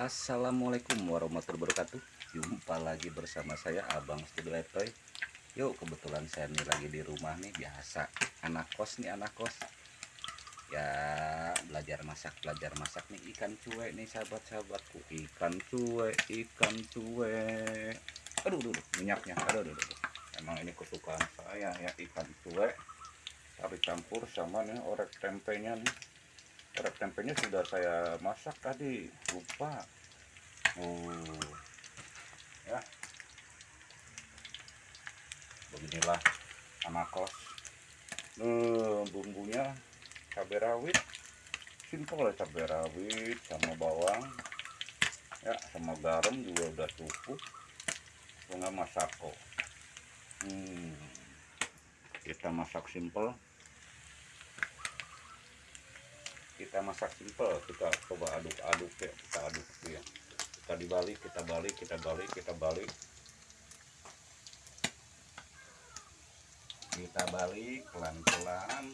Assalamualaikum warahmatullahi wabarakatuh. Jumpa lagi bersama saya Abang Studio Etoy Yuk kebetulan saya nih lagi di rumah nih Biasa. Anak kos nih anak kos. Ya belajar masak belajar masak nih. Ikan cuek nih sahabat-sahabatku. Ikan cuek ikan cuek. Aduh aduh, aduh minyaknya. Aduh, aduh aduh. Emang ini kesukaan saya ya ikan cuek. Tapi campur sama nih orek tempenya nih Orek tempenya sudah saya masak tadi. Lupa. Oh ya. Beginilah anak kos. Eh, bumbunya cabai rawit. Simpel cabai rawit sama bawang. Ya sama garam juga udah cukup. Bunga masako hmm, kita masak simpel kita masak simpel kita coba aduk-aduk ya kita aduk ya. Kita dibalik kita balik kita balik kita balik. Kita balik pelan-pelan.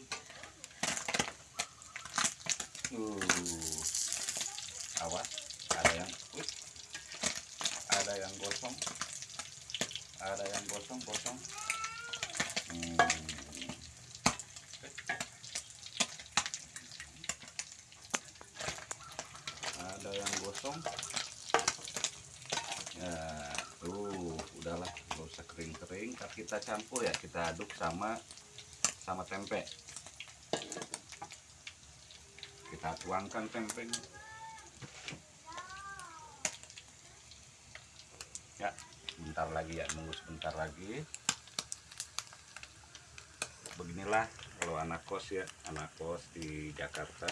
Uh awas ada yang uh, ada yang gosong ada yang gosong gosong hmm. ada yang gosong ya tuh udahlah gak usah kering-kering. Kita campur ya kita aduk sama sama tempe. Kita tuangkan tempenya. Ya sebentar lagi ya nunggu sebentar lagi. Beginilah kalau anak kos ya anak kos di Jakarta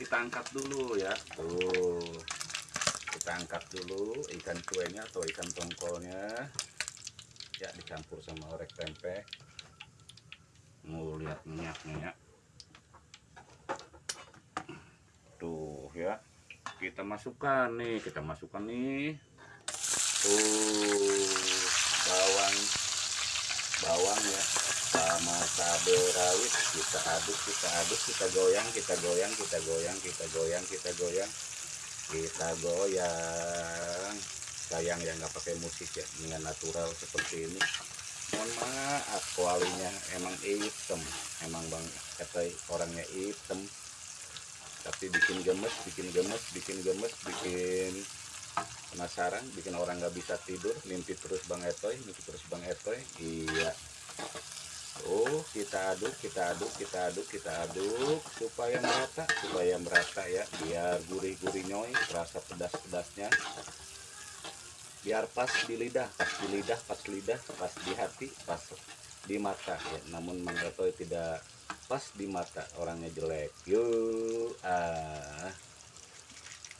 kita angkat dulu ya. Tuh. Kita angkat dulu ikan cuenya atau ikan tongkolnya. Ya dicampur sama orek tempe. Mau lihat minyaknya ya. Tuh ya. Kita masukkan nih kita masukkan nih. Tuh bawang. Bawang ya sama cabai rawit kita aduk kita aduk kita goyang kita goyang kita goyang kita goyang kita goyang kita goyang. Sayang ya nggak pakai musik ya dengan natural seperti ini. Mohon maaf kualinya emang hitam. Emang bang kata orangnya hitam. Tapi bikin gemes bikin gemes bikin gemes bikin penasaran bikin orang nggak bisa tidur. Mimpi terus bang Etoy mimpi terus bang Etoy. Iya kita aduk, kita aduk, kita aduk, kita aduk supaya merata, supaya merata ya, biar gurih-gurih nyoy, rasa pedas-pedasnya. Biar pas di lidah, pas di lidah, pas lidah, pas di hati, pas di mata ya. Namun Manggatoy tidak pas di mata, orangnya jelek. Yuk, ah.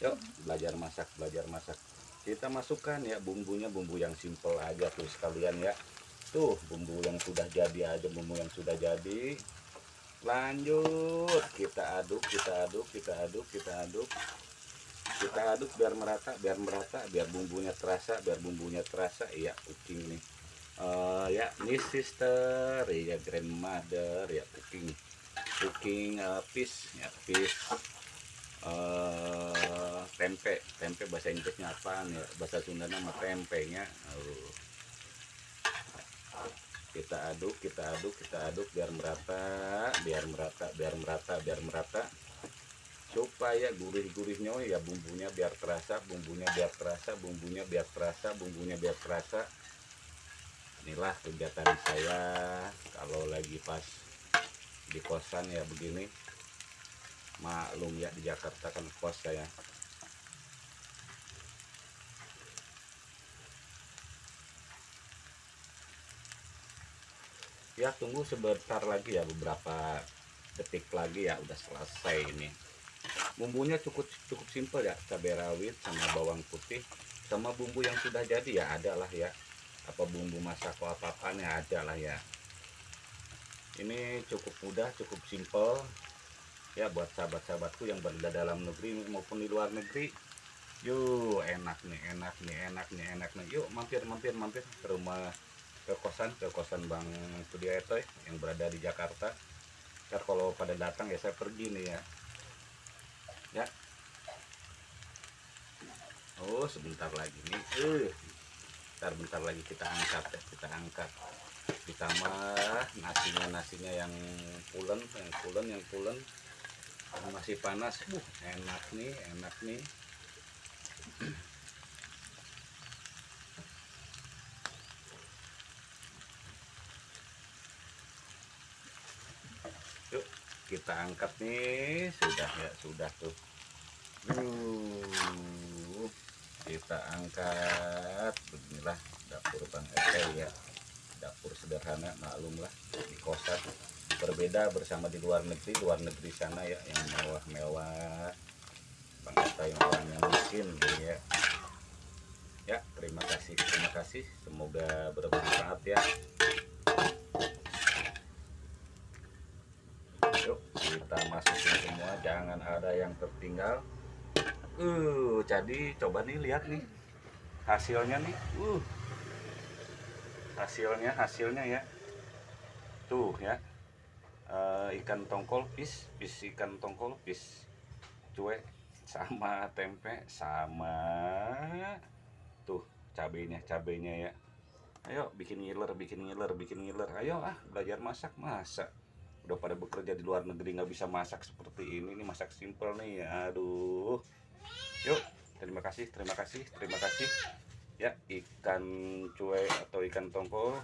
Yuk, belajar masak, belajar masak. Kita masukkan ya bumbunya, bumbu yang simple aja tuh sekalian ya tuh bumbu yang sudah jadi aja bumbu yang sudah jadi. Lanjut kita aduk kita aduk kita aduk kita aduk. Kita aduk biar merata biar merata biar bumbunya terasa biar bumbunya terasa. Iya cooking nih. Uh, ya ini sister ya grandmother ya cooking cooking uh, fish ya fish. Uh, tempe tempe bahasa Inggrisnya apa ya? Bahasa Sunda nama tempenya. Uh, kita aduk kita aduk kita aduk biar merata biar merata biar merata biar merata. Supaya gurih-gurihnya ya bumbunya biar terasa bumbunya biar terasa bumbunya biar terasa bumbunya biar terasa. Inilah kegiatan saya kalau lagi pas di kosan ya begini. Maklum ya di Jakarta kan kos saya ya tunggu sebentar lagi ya beberapa detik lagi ya udah selesai ini. Bumbunya cukup cukup simpel ya cabai rawit sama bawang putih. Sama bumbu yang sudah jadi ya ada lah ya. Apa bumbu masak apa apanya ada lah ya. Ini cukup mudah cukup simpel. Ya buat sahabat-sahabatku yang berada dalam negeri maupun di luar negeri. Yuk enak nih enak nih enak nih enak nih. Yuk mampir mampir mampir ke rumah ke kosan ke kosan Bang Sudiato yang berada di Jakarta. Ntar kalau pada datang ya saya pergi nih ya. Ya. Oh sebentar lagi nih. Eh. Bentar bentar lagi kita angkat ya kita angkat. Ditambah nasinya nasinya yang pulen yang pulen yang pulen. Masih panas. Uh, enak nih enak nih yuk kita angkat nih sudah ya sudah tuh. Uh, kita angkat beginilah dapur bang Eke ya. Dapur sederhana maklum lah di kosan. Berbeda bersama di luar negeri luar negeri sana ya yang mewah-mewah. Bang yang orangnya miskin ya. Ya terima kasih terima kasih. Semoga bermanfaat ya yuk kita masukin semua jangan ada yang tertinggal. Uh jadi coba nih lihat nih hasilnya nih. Uh hasilnya hasilnya ya. Tuh ya. Eh, ikan tongkol pis pis ikan tongkol pis cuek sama tempe sama tuh cabenya cabenya ya. Ayo bikin ngiler bikin ngiler bikin ngiler. Ayo ah belajar masak masak udah pada bekerja di luar negeri nggak bisa masak seperti ini. Nih masak simple nih aduh. Yuk terima kasih terima kasih terima kasih. Ya ikan cuek atau ikan tongkol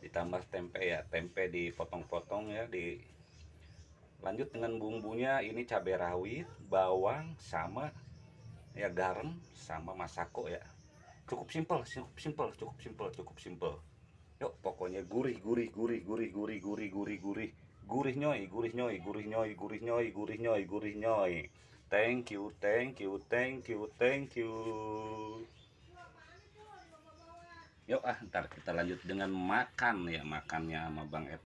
ditambah tempe ya tempe dipotong-potong ya di lanjut dengan bumbunya. Ini cabai rawit bawang sama ya garam sama masako ya. Cukup simpel cukup simpel cukup simpel cukup simpel yuk pokoknya gurih gurih gurih gurih gurih gurih gurih gurih. Gurih nyoy gurih nyoy gurih nyoy gurih nyoy gurih nyoy gurih nyoy. Thank you thank you thank you thank you. Yuk ah ntar kita lanjut dengan makan ya makannya sama bang Ed